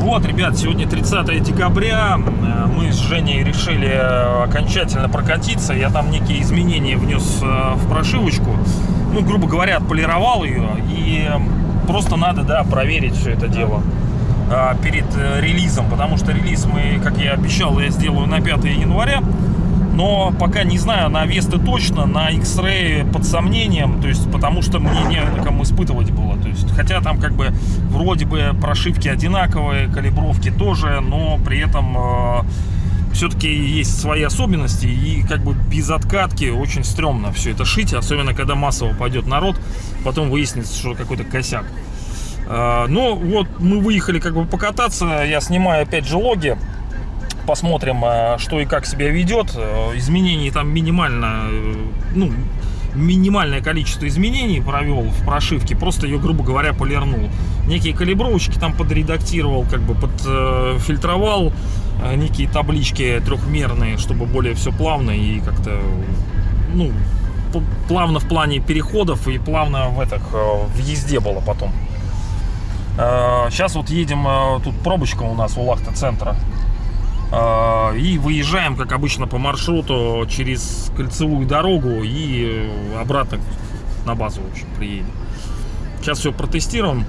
Вот, ребят, сегодня 30 декабря. Э, Мы с Женей решили э, окончательно прокатиться. Я там некие изменения внес э, в прошивочку. Ну, грубо говоря, отполировал ее. И просто надо, да, проверить все это дело перед э, релизом. Потому что релиз мы, как я обещал, я сделаю на 5 января. Но пока не знаю, на Весты точно, на X-Ray под сомнением, то есть потому что мне не на ком испытывать было. То есть, хотя там как бы вроде бы прошивки одинаковые, калибровки тоже, но при этом э, все-таки есть свои особенности и как бы без откатки очень стрёмно все это шить, особенно когда массово пойдет народ, потом выяснится, что какой-то косяк. Э, но вот мы выехали как бы покататься, я снимаю опять же логи, посмотрим, э, что и как себя ведет. Э, Изменений там минимально, э, ну, минимальное количество изменений провел в прошивке, просто ее, грубо говоря, полирнул. Некие калибровочки там подредактировал, как бы подфильтровал, некие таблички трехмерные, чтобы более все плавно и как-то, ну, плавно в плане переходов и плавно в, этих, в езде было потом. Сейчас вот едем, тут пробочка у нас у Лахта-центра. Э, И выезжаем, как обычно, по маршруту через кольцевую дорогу и э, обратно на базу, в общем, приедем. Сейчас все протестируем.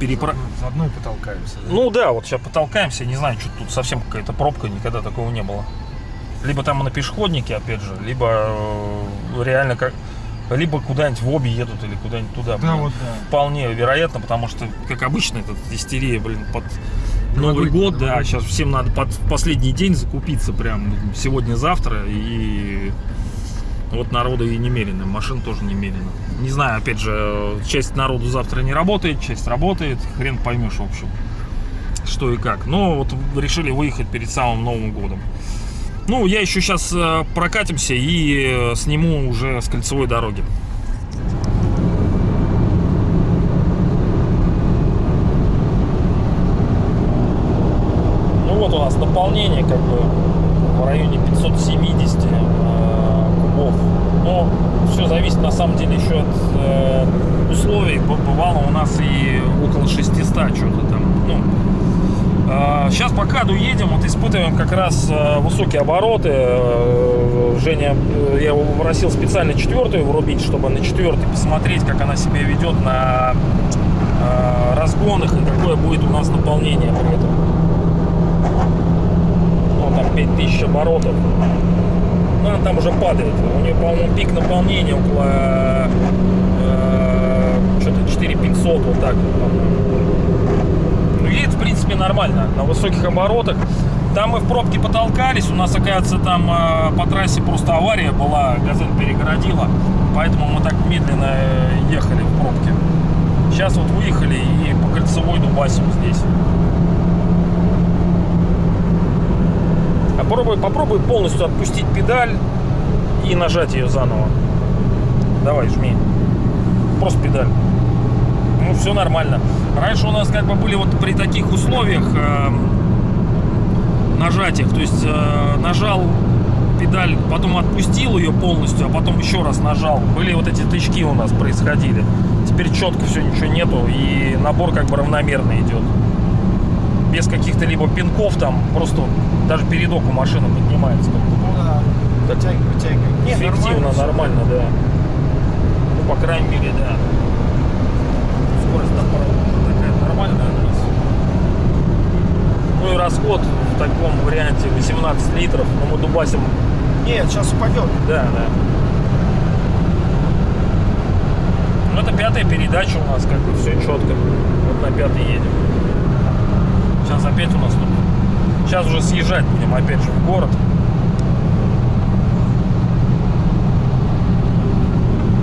Перепро... Заодно и потолкаемся. да? Ну да, вот сейчас потолкаемся. Не знаю, что тут совсем какая-то пробка, никогда такого не было. Либо там на пешеходнике, опять же, либо э, реально как... Либо куда-нибудь в обе едут или куда-нибудь туда. Да, блин. вот, да. Вполне вероятно, потому что, как обычно, это истерия, блин, под Новый год, да, новогодний. сейчас всем надо под последний день закупиться прям сегодня-завтра, и вот народу и немерено, машин тоже немерено. Не знаю, опять же, часть народу завтра не работает, часть работает, хрен поймешь, в общем, что и как. Но вот решили выехать перед самым Новым годом. Ну, я еще сейчас прокатимся и э, сниму уже с кольцевой дороги. Вот у нас наполнение как бы в районе 570 э, кубов. Но все зависит на самом деле еще от э, условий. Бывало у нас и около 600 что-то там. Ну, Сейчас по каду едем, вот испытываем как раз э, высокие обороты. Женя, я его попросил специально четвертую врубить, чтобы на четвертой посмотреть, как она себя ведет на разгонах и какое будет у нас наполнение при этом. Ну, там 5000 оборотов. Ну, она там уже падает. У нее, по-моему, пик наполнения около э, что-то 4500, вот так. вот, по-моему. Ну, едет, в принципе, нормально, на высоких оборотах. Там мы в пробке потолкались, у нас, оказывается, там э, по трассе просто авария была, газель перегородила, поэтому мы так медленно э, ехали в пробке. Сейчас вот выехали и по кольцевой дубасим здесь. Попробуй, попробуй полностью отпустить педаль и нажать ее заново. Давай, жми. Просто педаль. Ну, все нормально. Раньше у нас как бы были вот при таких условиях э, нажатиях, то есть э, нажал педаль, потом отпустил ее полностью, а потом еще раз нажал. Были вот эти тычки у нас происходили. Теперь четко все, ничего нету, и набор как бы равномерно идет. Без каких-то либо пинков там, просто даже передок у машины поднимается. как-то. Ну да. Так. Вытягивай, вытягивай. Не, Эффективно, всё. нормально, да. Ну, по крайней мере, да. Скорость там такая нормальная у нас. Ну и расход в таком варианте 18 литров, но мы дубасим, Нет, сейчас упадет. да, да. Ну это пятая передача у нас, как бы все четко. Вот на пятой едем. Сейчас опять у нас тут. Сейчас уже съезжать будем опять же в город.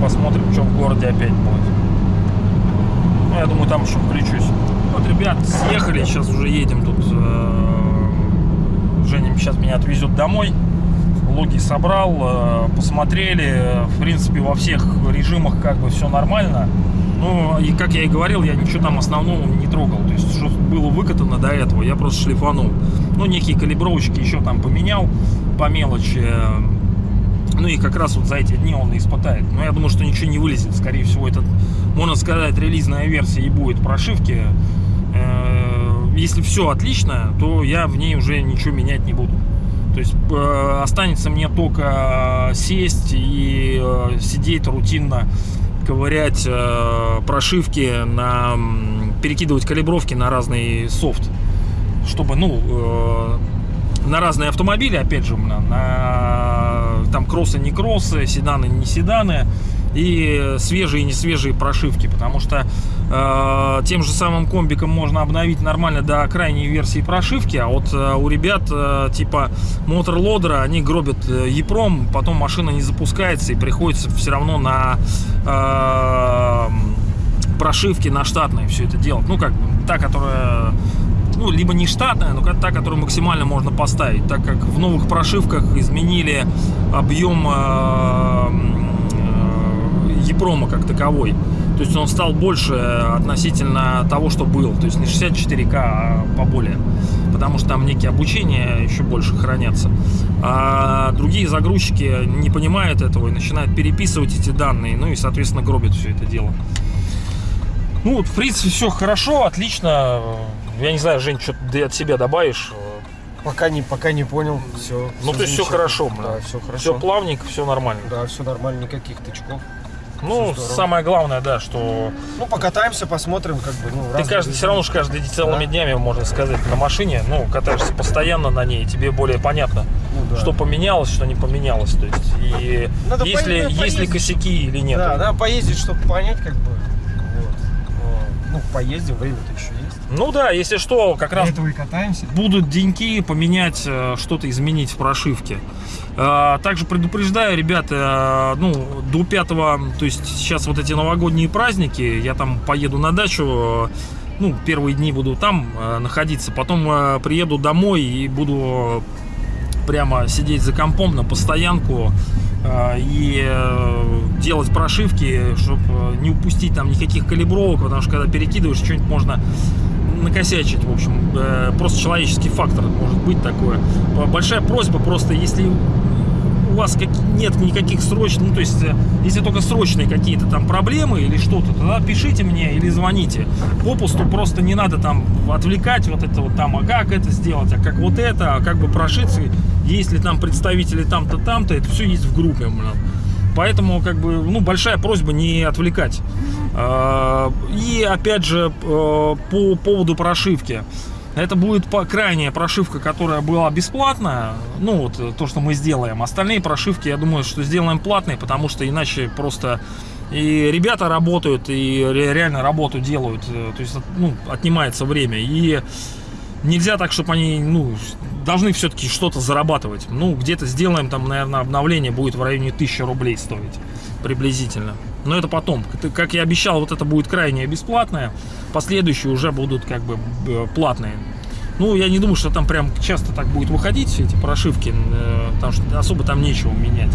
Посмотрим, что в городе опять будет. Ну, я думаю, там еще включусь. Вот, ребят, съехали, сейчас уже едем тут. э, Женя сейчас меня отвезет домой. Логи собрал, э, посмотрели. В принципе, во всех режимах как бы все нормально. Ну, и как я и говорил, я ничего там основного не трогал. То есть, что было выкатано до этого, я просто шлифанул. Ну, некие калибровочки еще там поменял по мелочи. Ну и как раз вот за эти дни он испытает. Но я думаю, что ничего не вылезет. Скорее всего, это, можно сказать, релизная версия и будет прошивки. Э, Если все отлично, то я в ней уже ничего менять не буду. То есть э, останется мне только сесть и э, сидеть рутинно, ковырять э, прошивки, на, перекидывать калибровки на разный софт, чтобы, ну, э, на разные автомобили, опять же, на, на там кроссы, не кроссы, седаны, не седаны и свежие не свежие прошивки, потому что тем же самым комбиком можно обновить нормально до крайней версии прошивки, а вот э, у ребят э, типа мотор-лодера, они гробят э, Епром, потом машина не запускается и приходится все равно на э, прошивки на штатные все это делать. Ну, как та, которая ну, либо не штатная, но та, которую максимально можно поставить, так как в новых прошивках изменили объем э, э, Епрома как таковой. То есть он стал больше относительно того, что был. То есть не 64К, а поболее. Потому что там некие обучения еще больше хранятся. А другие загрузчики не понимают этого и начинают переписывать эти данные. Ну и, соответственно, гробят все это дело. Ну, вот, в принципе, все хорошо, отлично. Я не знаю, Жень, что ты от себя добавишь? Пока не, пока не понял, все. Ну, то есть все хорошо, Да, все хорошо. Все плавненько, все нормально. Да, все нормально, никаких тычков. Ну, самое главное, да, что Ну, покатаемся, посмотрим, как бы, ну, ты каждый, все равно же каждый целыми Да. днями, можно сказать, на машине, ну, катаешься постоянно на ней, тебе более понятно, Ну, да. что поменялось, что не поменялось, то есть, и Надо есть, ли, поездить, есть ли поездить. косяки или нет. Да, надо поездить, чтобы понять, как бы, Ну, поездим, время-то еще есть. Ну да, если что, как раз этого и катаемся. будут деньки поменять, э, что-то изменить в прошивке. Э, Также предупреждаю, ребята, э, ну, до 5 то есть сейчас вот эти новогодние праздники, я там поеду на дачу, ну, первые дни буду там находиться, потом приеду домой и буду прямо сидеть за компом на постоянку э, и э, делать прошивки, чтобы не упустить там никаких калибровок, потому что когда перекидываешь, что-нибудь можно накосячить, в общем, Э, просто человеческий фактор может быть такое. Большая просьба просто, если у вас нет никаких срочных, ну то есть, э, если только срочные какие-то там проблемы или что-то, тогда пишите мне или звоните. Попусту просто не надо там отвлекать вот это вот там, а как это сделать, а как вот это, а как бы прошиться, есть ли там представители там-то, там-то, это все есть в группе, блин. Поэтому, как бы, ну, большая просьба не отвлекать. А, И, опять же, э, по поводу прошивки. Это будет по крайняя прошивка, которая была бесплатная. Ну, вот э, то, что мы сделаем. Остальные прошивки, я думаю, что сделаем платные, потому что иначе просто и ребята работают, и ре- реально работу делают. Э, То есть, ну, отнимается время. И нельзя так, чтобы они, ну, должны все-таки что-то зарабатывать. Ну, где-то сделаем, там, наверное, обновление будет в районе 1000 рублей стоить приблизительно. Но это потом. Как- я обещал, вот это будет крайне бесплатное. Последующие уже будут как бы платные. Ну, я не думаю, что там прям часто так будет выходить эти прошивки, э, потому что особо там нечего менять.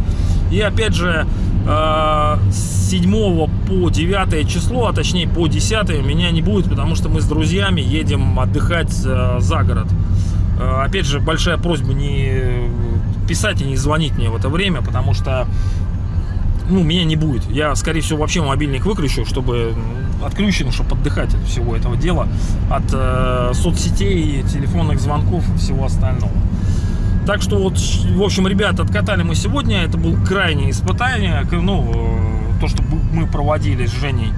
И опять же, э, с 7 по 9 число, а точнее по 10 меня не будет, потому что мы с друзьями едем отдыхать э, за город. Э, Опять же, большая просьба не писать и не звонить мне в это время, потому что ну, меня не будет. Я, скорее всего, вообще мобильник выключу, чтобы отключен, чтобы отдыхать от всего этого дела, от э, соцсетей, телефонных звонков и всего остального. Так что вот, в общем, ребят, откатали мы сегодня. Это было крайнее испытание, ну, э, то, что мы проводили с Женей.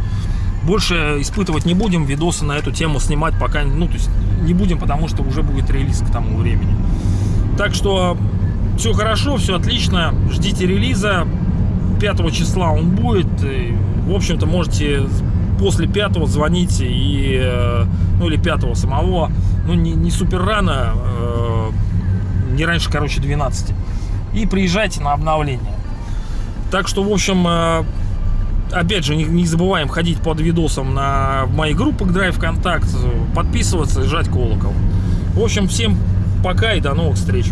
Больше испытывать не будем, видосы на эту тему снимать пока, ну, то есть не будем, потому что уже будет релиз к тому времени. Так что все хорошо, все отлично. Ждите релиза. 5 числа он будет. И, в общем-то, можете после 5 звонить и, э, ну или 5 самого, ну не, не супер рано, э, не раньше, короче, 12. И приезжайте на обновление. Так что, в общем, э, опять же, не, не забываем ходить под видосом на мои группы Drive Контакт, подписываться и жать колокол. В общем, всем пока и до новых встреч.